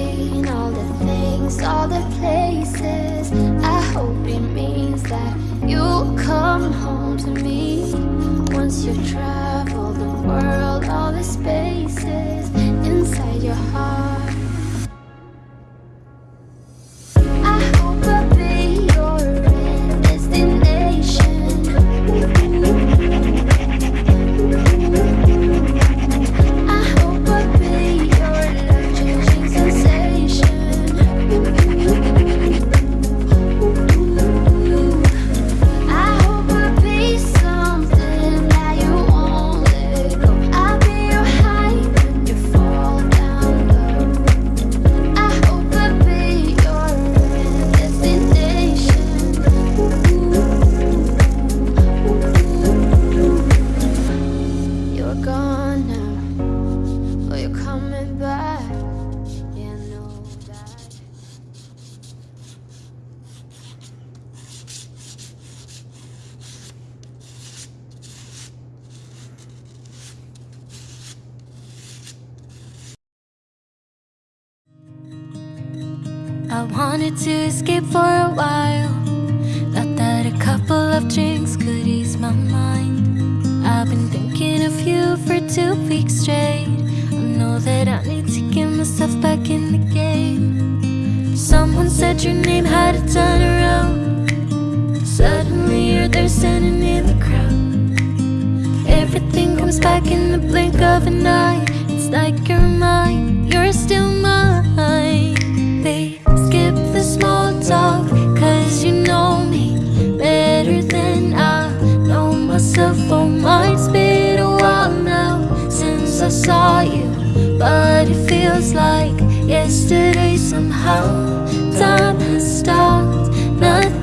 seen all the things, all the places, I hope it means that you'll come home to me. Once you've traveled the world, all the spaces I wanted to escape for a while. Thought that a couple of drinks could ease my mind. I've been thinking of you for two weeks straight. I know that I need to get myself back in the game. Someone said your name had a turn around. Suddenly you're there standing in the crowd. Everything comes back in the blink of an eye. It's like you're mine, you're still mine small talk Cause you know me better than I know myself. Oh, mine's been a while now since I saw you But it feels like yesterday somehow Time has stopped, nothing